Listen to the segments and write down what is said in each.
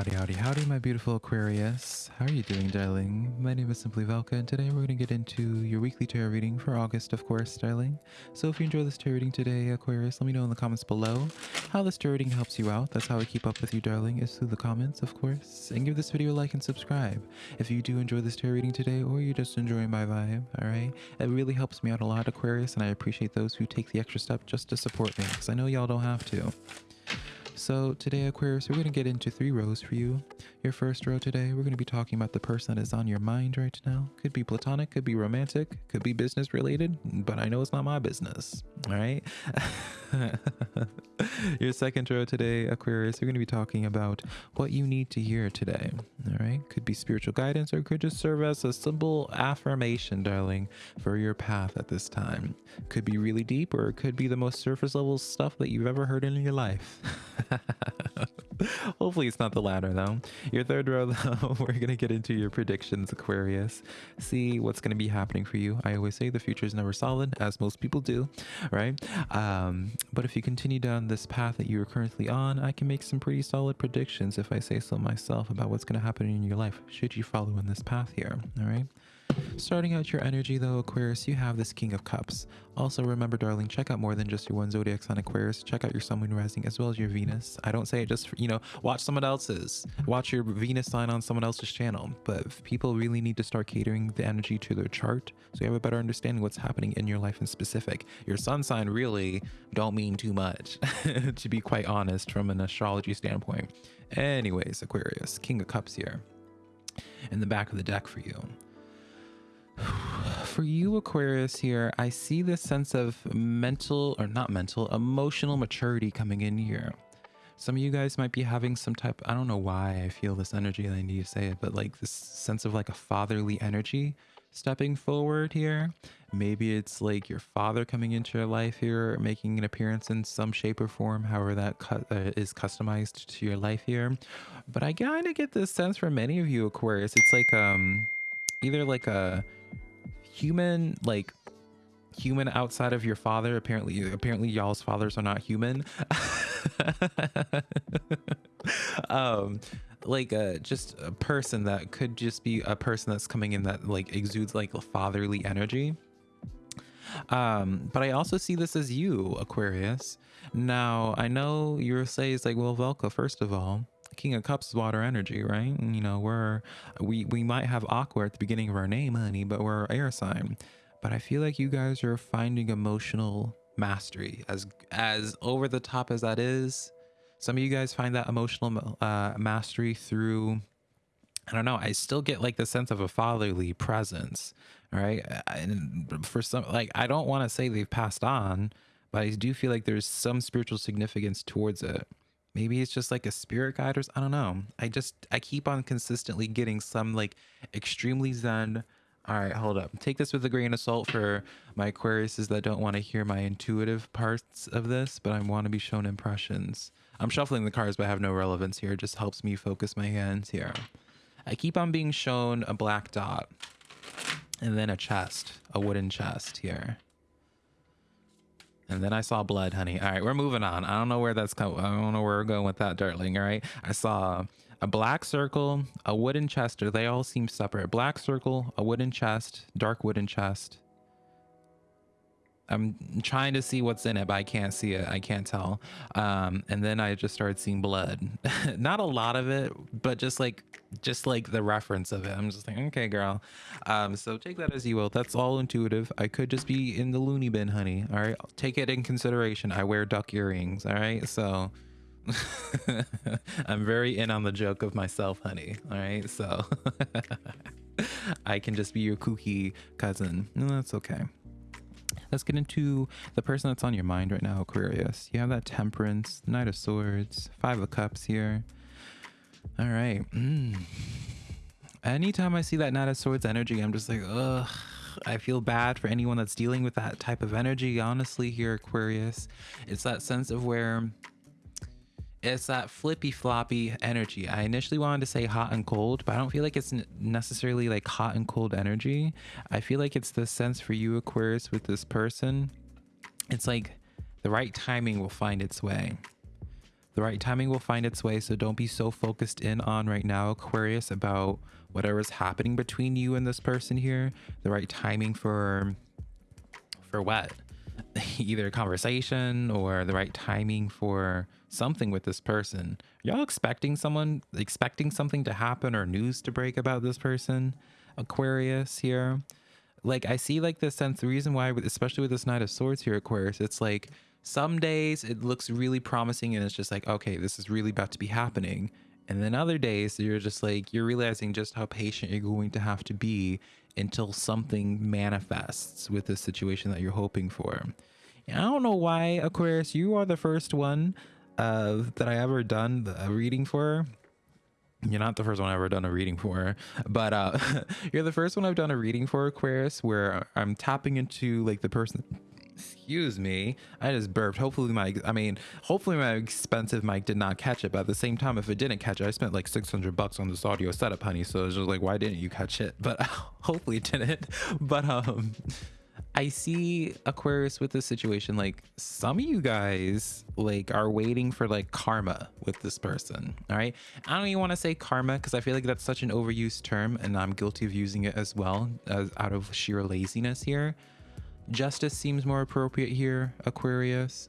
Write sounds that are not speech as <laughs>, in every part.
Howdy, howdy, howdy, my beautiful Aquarius. How are you doing, darling? My name is Simply Velka, and today we're going to get into your weekly tarot reading for August, of course, darling. So if you enjoy this tarot reading today, Aquarius, let me know in the comments below how this tarot reading helps you out. That's how I keep up with you, darling, is through the comments, of course. And give this video a like and subscribe if you do enjoy this tarot reading today, or you're just enjoying my vibe, alright? It really helps me out a lot, Aquarius, and I appreciate those who take the extra step just to support me, because I know y'all don't have to. So today, Aquarius, we're going to get into three rows for you. Your first row today, we're going to be talking about the person that is on your mind right now. Could be platonic, could be romantic, could be business related, but I know it's not my business. All right. <laughs> your second row today, Aquarius, we're going to be talking about what you need to hear today. All right. Could be spiritual guidance or could just serve as a simple affirmation, darling, for your path at this time. Could be really deep or it could be the most surface level stuff that you've ever heard in your life. <laughs> <laughs> Hopefully it's not the latter though. Your third row <laughs> though, we're to get into your predictions, Aquarius. See what's to be happening for you. I always say the future is never solid, as most people do, right? Um, but if you continue down this path that you are currently on, I can make some pretty solid predictions if I say so myself about what's to happen in your life should you follow in this path here, all right? Starting out your energy though, Aquarius, you have this King of Cups. Also remember, darling, check out more than just your one zodiac sign Aquarius. Check out your Sun, Moon, Rising, as well as your Venus. I don't say it just, for, you know, watch someone else's. Watch your Venus sign on someone else's channel. But people really need to start catering the energy to their chart so you have a better understanding what's happening in your life in specific. Your sun sign really don't mean too much, <laughs> to be quite honest, from an astrology standpoint. Anyways, Aquarius, King of Cups here in the back of the deck for you. For you, Aquarius, here, I see this sense of mental, or not mental, emotional maturity coming in here. Some of you guys might be having some type, I don't know why I feel this energy, I need to say it, but like this sense of like a fatherly energy stepping forward here. Maybe it's like your father coming into your life here, making an appearance in some shape or form, however that cu uh, is customized to your life here. But I kind of get this sense from many of you, Aquarius. It's like um either like a human like human outside of your father. Apparently apparently y'all's fathers are not human. <laughs> Um like a just a person that could just be a person that's coming in that like exudes like fatherly energy. Um but i also see this as you aquarius. Now i know you're say is like well velka first of all King of Cups is water energy, right? And, you know, we're we we might have aqua at the beginning of our name, honey, but we're air sign. But I feel like you guys are finding emotional mastery as as over the top as that is. Some of you guys find that emotional uh, mastery through I don't know. I still get like the sense of a fatherly presence, right? And for some, like, I don't want to say they've passed on, but I do feel like there's some spiritual significance towards it. Maybe it's just like a spirit guide or I don't know. I just I keep on consistently getting some like extremely zen. All right, hold up. Take this with a grain of salt for my Aquariuses that don't want to hear my intuitive parts of this, but I want to be shown impressions. I'm shuffling the cards, but I have no relevance here. It just helps me focus my hands here. I keep on being shown a black dot and then a chest, a wooden chest here. And then I saw blood, honey. All right, we're moving on. I don't know where that's coming. I don't know where we're going with that, darling. All right. I saw a black circle, a wooden chest. They all seem separate. Black circle, a wooden chest, dark wooden chest, I'm trying to see what's in it, but I can't see it. I can't tell. Um, and then I just started seeing blood. <laughs> Not a lot of it, but just like just like the reference of it. I'm just like, okay, girl. Um, so take that as you will. That's all intuitive. I could just be in the loony bin, honey. All right. Take it in consideration. I wear duck earrings. All right. So <laughs> I'm very in on the joke of myself, honey. All right. So <laughs> I can just be your kooky cousin. No, that's okay let's get into the person that's on your mind right now, Aquarius. You have that Temperance, Knight of Swords, Five of Cups here. All right. Mm. Anytime I see that Knight of Swords energy, I'm just like, ugh. I feel bad for anyone that's dealing with that type of energy, honestly, here, Aquarius. It's that sense of where it's that flippy floppy energy. I initially wanted to say hot and cold, but I don't feel like it's necessarily like hot and cold energy. I feel like it's the sense for you, Aquarius, with this person. It's like the right timing will find its way. the right timing will find its way so don't be so focused in on right now aquarius about whatever's happening between you and this person here the right timing for for what <laughs> either conversation or the right timing for something with this person. Y'all expecting someone expecting something to happen or news to break about this person? Aquarius here. Like i see like the sense the reason why especially with this knight of swords here aquarius it's like some days it looks really promising and it's just like okay this is really about to be happening. And then other days you're just like you're realizing just how patient you're going to have to be until something manifests with the situation that you're hoping for. And i don't know why aquarius you are the first one uh, that i ever done a reading for. You're not the first one I've ever done a reading for, but uh, <laughs> you're the first one I've done a reading for Aquarius where I'm tapping into like the person excuse me i just burped hopefully my i mean hopefully my expensive mic did not catch it but at the same time if it didn't catch it i spent like 600 bucks on this audio setup honey so it's just like why didn't you catch it but <laughs> hopefully it didn't <laughs> but um I see Aquarius with this situation. Like some of you guys like are waiting for like karma with this person. All right. I don't even want to say karma because I feel like that's such an overused term and I'm guilty of using it as well as out of sheer laziness here. Justice seems more appropriate here, Aquarius.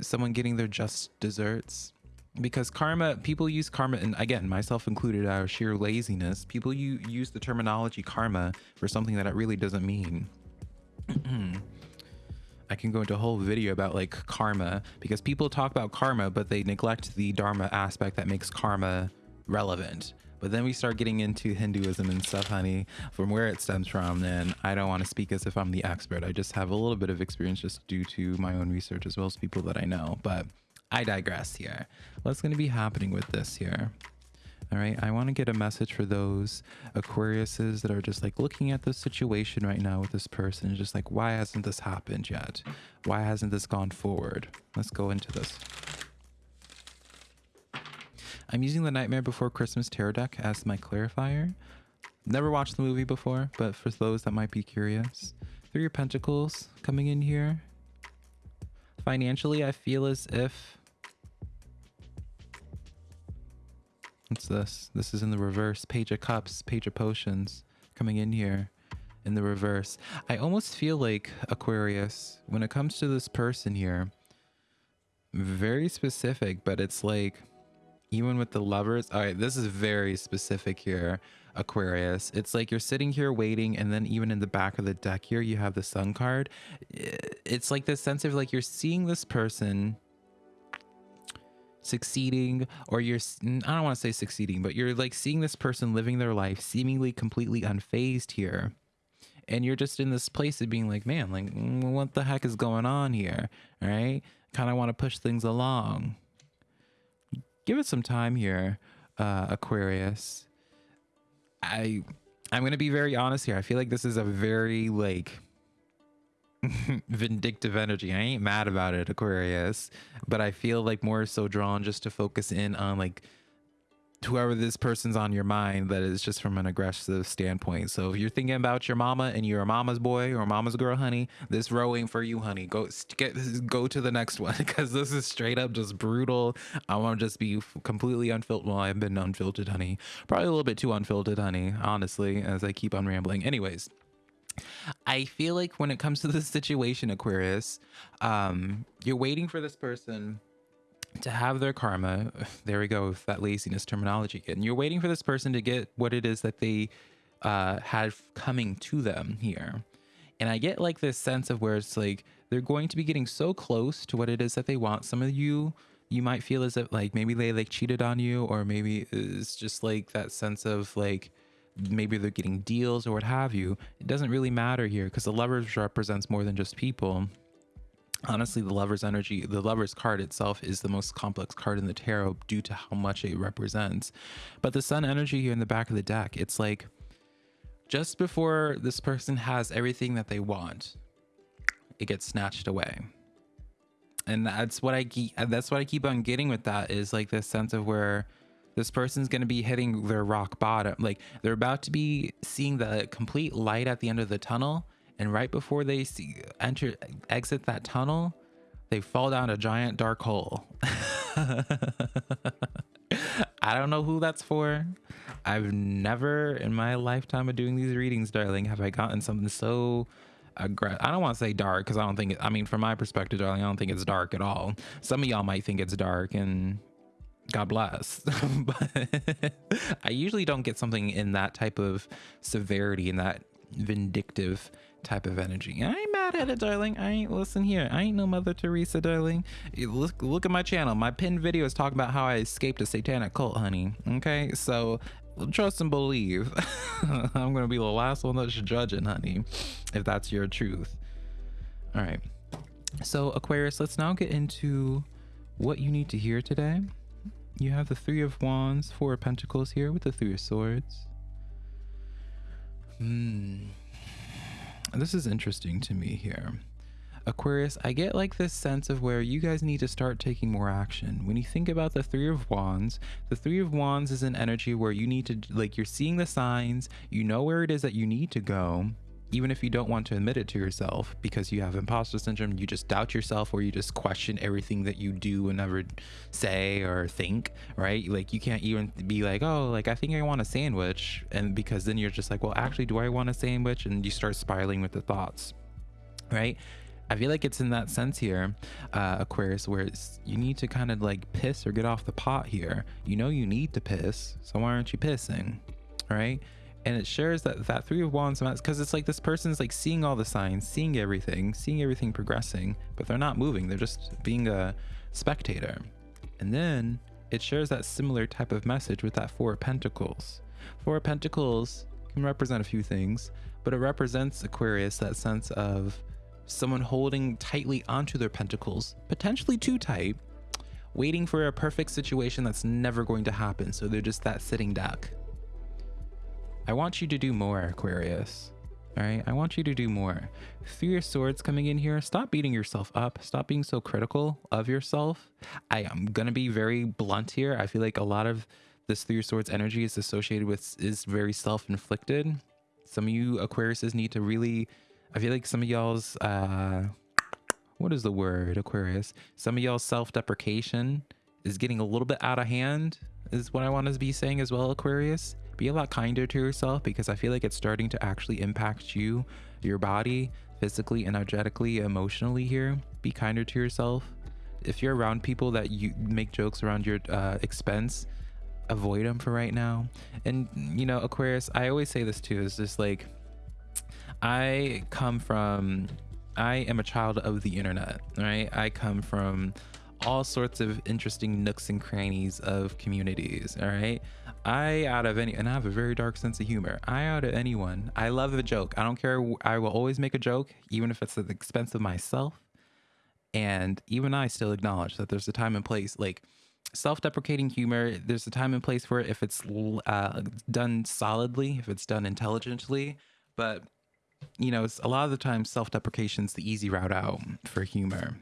Someone getting their just desserts. Because karma, people use karma, and again, myself included, out of sheer laziness, people you use the terminology karma for something that it really doesn't mean. <clears throat> I can go into a whole video about like karma because people talk about karma, but they neglect the dharma aspect that makes karma relevant. But then we start getting into Hinduism and stuff, honey, from where it stems from. And I don't want to speak as if I'm the expert. I just have a little bit of experience just due to my own research as well as people that I know. But I digress here. What's going to be happening with this here? All right, I want to get a message for those Aquariuses that are just like looking at the situation right now with this person, and just like, why hasn't this happened yet? Why hasn't this gone forward? Let's go into this. I'm using the Nightmare Before Christmas tarot deck as my clarifier. Never watched the movie before, but for those that might be curious, Three of Pentacles coming in here. Financially, I feel as if What's this? This is in the reverse. Page of Cups, Page of Potions coming in here in the reverse. I almost feel like Aquarius, when it comes to this person here, very specific, but it's like, even with the lovers, all right, this is very specific here, Aquarius. It's like you're sitting here waiting, and then even in the back of the deck here, you have the sun card. It's like this sense of like you're seeing this person succeeding or you're i don't want to say succeeding but you're like seeing this person living their life seemingly completely unfazed here and you're just in this place of being like man like mm, what the heck is going on here all right kind of want to push things along give it some time here uh aquarius i i'm gonna be very honest here i feel like this is a very like <laughs> vindictive energy. I ain't mad about it, Aquarius, but I feel like more so drawn just to focus in on like whoever this person's on your mind that is just from an aggressive standpoint. So if you're thinking about your mama and you're a mama's boy or mama's girl, honey, this row ain't for you, honey. Go get go to the next one <laughs> because this is straight up just brutal. I want to just be completely unfiltered. Well, I've been unfiltered, honey. Probably a little bit too unfiltered, honey. Honestly, as I keep on rambling. Anyways. I feel like when it comes to this situation, Aquarius, um, you're waiting for this person to have their karma. <sighs> There we go with that laziness terminology again. You're waiting for this person to get what it is that they uh, have coming to them here. And I get like this sense of where it's like they're going to be getting so close to what it is that they want. Some of you, you might feel as if like maybe they like cheated on you, or maybe it's just like that sense of like maybe they're getting deals or what have you. It doesn't really matter here because the lovers represents more than just people. Honestly, the lover's energy, the lover's card itself is the most complex card in the tarot due to how much it represents. But the sun energy here in the back of the deck, it's like just before this person has everything that they want, it gets snatched away. And that's what I keep that's what I keep on getting with that is like this sense of where this person's going to be hitting their rock bottom. Like they're about to be seeing the complete light at the end of the tunnel. And right before they see, enter, exit that tunnel, they fall down a giant dark hole. <laughs> I don't know who that's for. I've never in my lifetime of doing these readings, darling, have I gotten something so aggressive. I don't want to say dark because I don't think, it, I mean, from my perspective, darling, I don't think it's dark at all. Some of y'all might think it's dark and God bless. <laughs> but I usually don't get something in that type of severity, in that vindictive type of energy. I ain't mad at it, darling. I ain't listen here. I ain't no Mother Teresa, darling. Look, look at my channel. My pinned video is talking about how I escaped a satanic cult, honey. Okay, so trust and believe. <laughs> I'm gonna be the last one that's judging, honey, if that's your truth. All right. So Aquarius, let's now get into what you need to hear today. You have the Three of Wands, Four of Pentacles here with the Three of Swords. Hmm. This is interesting to me here. Aquarius, I get like this sense of where you guys need to start taking more action. When you think about the Three of Wands, the Three of Wands is an energy where you need to, like, you're seeing the signs, you know where it is that you need to go, even if you don't want to admit it to yourself because you have imposter syndrome, you just doubt yourself or you just question everything that you do and ever say or think, right? Like you can't even be like, oh, like I think I want a sandwich. And because then you're just like, well, actually, do I want a sandwich? And you start spiraling with the thoughts, right? I feel like it's in that sense here, uh, Aquarius, where you need to kind of like piss or get off the pot here. You know you need to piss, so why aren't you pissing, right? And it shares that that three of wands because it's like this person's like seeing all the signs seeing everything seeing everything progressing but they're not moving. They're just being a spectator. And then it shares that similar type of message with that four of pentacles. Four of pentacles can represent a few things but it represents aquarius that sense of someone holding tightly onto their pentacles potentially too tight waiting for a perfect situation that's never going to happen. So they're just that sitting duck I want you to do more, Aquarius. All right, I want you to do more. Three of Swords coming in here, stop beating yourself up. Stop being so critical of yourself. I am gonna be very blunt here. I feel like a lot of this Three of Swords energy is associated with is very self-inflicted. Some of you Aquariuses need to really. I feel like some of y'all's uh, what is the word Aquarius? Some of y'all's self-deprecation is getting a little bit out of hand. Is what I want to be saying as well, Aquarius be a lot kinder to yourself because I feel like it's starting to actually impact you, your body, physically, energetically, emotionally here. Be kinder to yourself. If you're around people that you make jokes around your uh, expense, avoid them for right now. And, you know, Aquarius, I always say this too, is just like, I come from, I am a child of the internet, right? I come from all sorts of interesting nooks and crannies of communities, all right? I out of any and I have a very dark sense of humor. I out of anyone, I love a joke. I don't care. I will always make a joke, even if it's at the expense of myself. And even I still acknowledge that there's a time and place. Like self-deprecating humor, there's a time and place for it if it's uh, done solidly, if it's done intelligently. But you know, a lot of the time, self-deprecation is the easy route out for humor.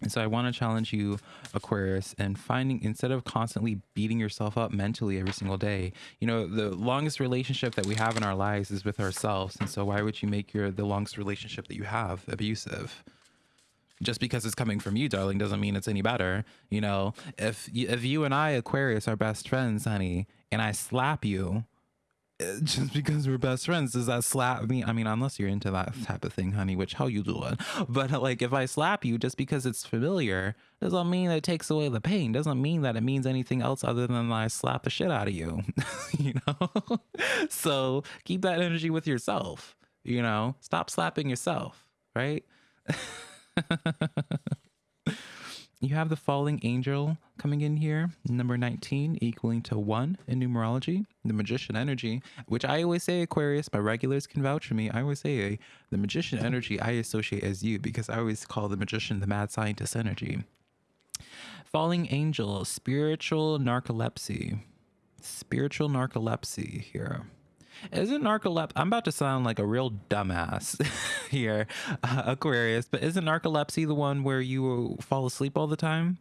And so I want to challenge you, Aquarius, and finding instead of constantly beating yourself up mentally every single day, you know, the longest relationship that we have in our lives is with ourselves. And so why would you make your the longest relationship that you have abusive? Just because it's coming from you, darling, doesn't mean it's any better. You know, if if you and I, Aquarius, are best friends, honey, and I slap you, <laughs> just because we're best friends does that slap me? I mean unless you're into that type of thing honey which how you doing <laughs> but like if i slap you just because it's familiar doesn't mean that it takes away the pain. Doesn't mean that it means anything else other than i slap the shit out of you <laughs> you know? So keep that energy with yourself you know? Stop slapping yourself right you have the falling angel coming in here, number 19, equaling to one in numerology. The magician energy, which I always say, Aquarius, my regulars can vouch for me. I always say the magician energy I associate as you because I always call the magician the mad scientist energy. Falling angel, spiritual narcolepsy. Spiritual narcolepsy here. Isn't narcolepsy? I'm about to sound like a real dumbass <laughs> here, uh, Aquarius, but isn't narcolepsy the one where you fall asleep all the time?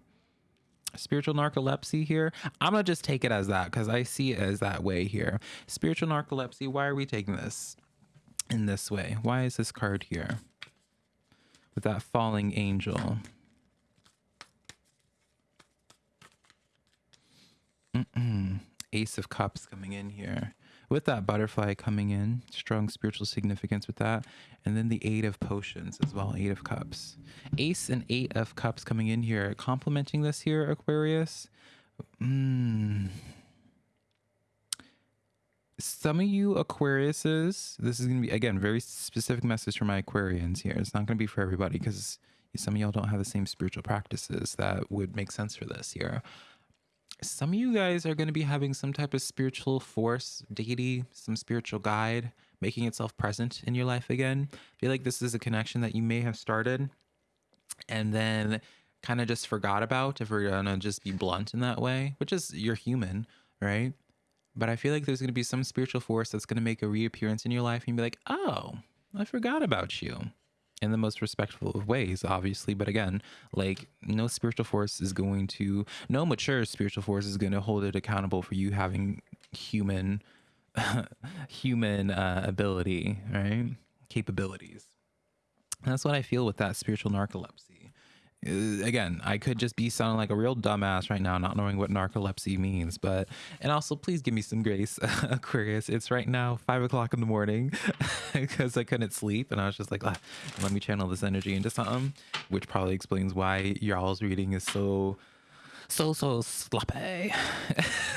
Spiritual narcolepsy here. I'm gonna just take it as that because I see it as that way here. Spiritual narcolepsy. Why are we taking this in this way? Why is this card here with that falling angel? Ace of Cups coming in here. With that butterfly coming in, strong spiritual significance with that. And then the Eight of Potions as well, Eight of Cups. Ace and Eight of Cups coming in here, complementing this here, Aquarius. Mm. Some of you Aquariuses, this is going to be, again, very specific message for my Aquarians here. It's not going to be for everybody because some of y'all don't have the same spiritual practices that would make sense for this here some of you guys are going to be having some type of spiritual force, deity, some spiritual guide making itself present in your life again. I feel like this is a connection that you may have started and then kind of just forgot about if we're going to just be blunt in that way, which is you're human, right? But I feel like there's going to be some spiritual force that's going to make a reappearance in your life and be like, oh, I forgot about you in the most respectful of ways, obviously. But again, like no spiritual force is going to, no mature spiritual force is going to hold it accountable for you having human, <laughs> human uh, ability, right? Capabilities. And that's what I feel with that spiritual narcolepsy. Uh, again, I could just be sounding like a real dumbass right now, not knowing what narcolepsy means. But and also, please give me some grace, <laughs> Aquarius. It's right now five o'clock in the morning <laughs> because I couldn't sleep, and I was just like, ah, let me channel this energy into something, which probably explains why y'all's reading is so so so sloppy. <laughs>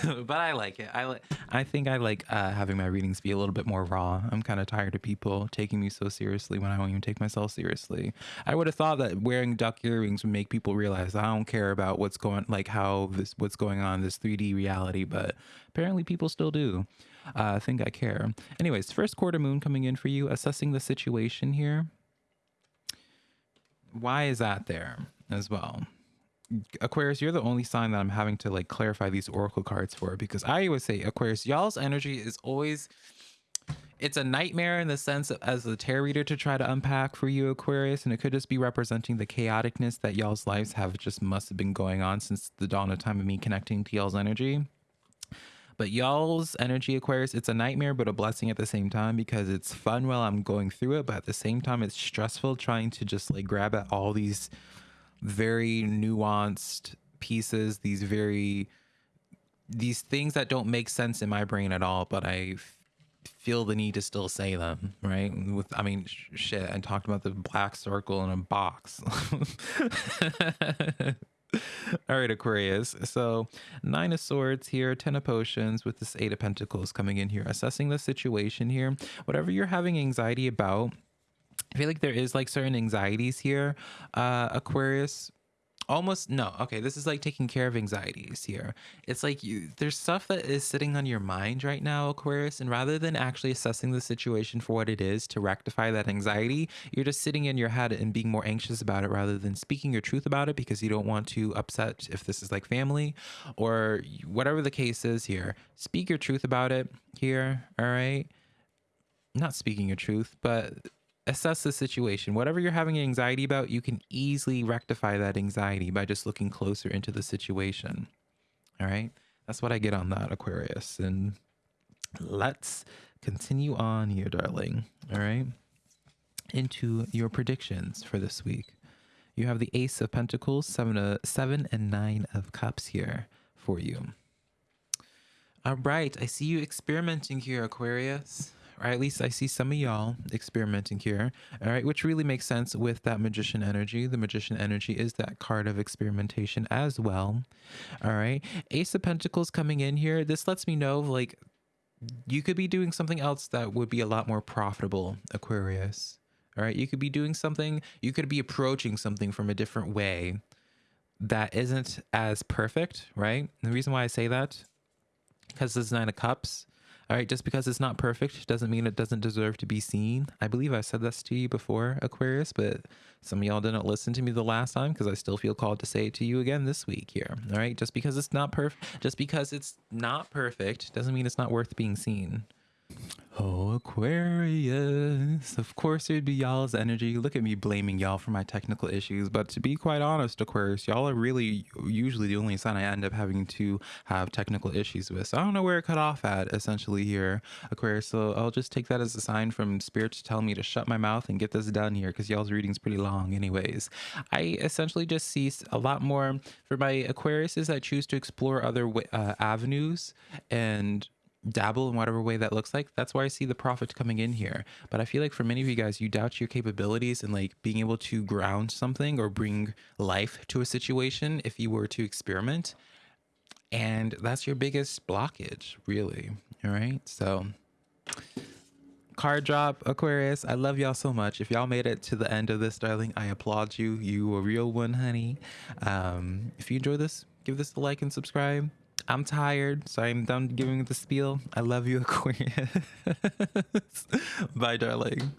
But i like it. I like i think i like uh, having my readings be a little bit more raw. I'm kind of tired of people taking me so seriously when i don't even take myself seriously. I would have thought that wearing duck earrings would make people realize i don't care about what's going like how this what's going on this 3d reality but apparently people still do. Uh, i think i care. Anyways first quarter moon coming in for you assessing the situation here. Why is that there as well Aquarius, you're the only sign that I'm having to like clarify these oracle cards for because I always say Aquarius, y'all's energy is always it's a nightmare in the sense of, as a tarot reader to try to unpack for you Aquarius and it could just be representing the chaoticness that y'all's lives have just must have been going on since the dawn of time of me connecting to y'all's energy. But y'all's energy Aquarius, it's a nightmare but a blessing at the same time because it's fun while I'm going through it, but at the same time it's stressful trying to just like grab at all these very nuanced pieces, these very these things that don't make sense in my brain at all, but I feel the need to still say them, right? With I mean, sh- shit, I talked about the black circle in a box. <laughs> All right, Aquarius. So, nine of swords here, ten of potions with this eight of pentacles coming in here, assessing the situation here. Whatever you're having anxiety about, I feel like there is like certain anxieties here, uh, Aquarius. Almost no. Okay, this is like taking care of anxieties here. It's like you there's stuff that is sitting on your mind right now, Aquarius, and rather than actually assessing the situation for what it is to rectify that anxiety, you're just sitting in your head and being more anxious about it rather than speaking your truth about it because you don't want to upset if this is like family or whatever the case is here. Speak your truth about it here, all right? Not speaking your truth, but assess the situation. Whatever you're having anxiety about, you can easily rectify that anxiety by just looking closer into the situation. All right. That's what I get on that, Aquarius. And let's continue on here, darling. All right. Into your predictions for this week. You have the Ace of Pentacles, seven, uh, seven and nine of Cups here for you. All right. I see you experimenting here, Aquarius or at least I see some of y'all experimenting here, all right, which really makes sense with that magician energy. The magician energy is that card of experimentation as well, all right. Ace of Pentacles coming in here. This lets me know, like, you could be doing something else that would be a lot more profitable, Aquarius. All right, you could be doing something, you could be approaching something from a different way that isn't as perfect, right? And the reason why I say that, because this Nine of Cups, all right, just because it's not perfect doesn't mean it doesn't deserve to be seen. I believe I said this to you before, Aquarius, but some of y'all didn't listen to me the last time because I still feel called to say it to you again this week here. All right, just because it's not perfect, just because it's not perfect doesn't mean it's not worth being seen. Oh, Aquarius. Of course, it'd be y'all's energy. Look at me blaming y'all for my technical issues. But to be quite honest, Aquarius, y'all are really usually the only sign I end up having to have technical issues with. So I don't know where it cut off at, essentially, here, Aquarius. So I'll just take that as a sign from Spirit to tell me to shut my mouth and get this done here because y'all's reading's pretty long, anyways. I essentially just see a lot more for my Aquariuses I choose to explore other uh, avenues and dabble in whatever way that looks like. That's why I see the profit coming in here. But I feel like for many of you guys, you doubt your capabilities and like being able to ground something or bring life to a situation if you were to experiment. And that's your biggest blockage, really. All right. So, card drop, Aquarius. I love y'all so much. If y'all made it to the end of this, darling, I applaud you. You a real one, honey. Um, if you enjoy this, give this a like and subscribe. I'm tired, so I'm done giving the spiel. I love you, <laughs> Aquarius. Bye, darling.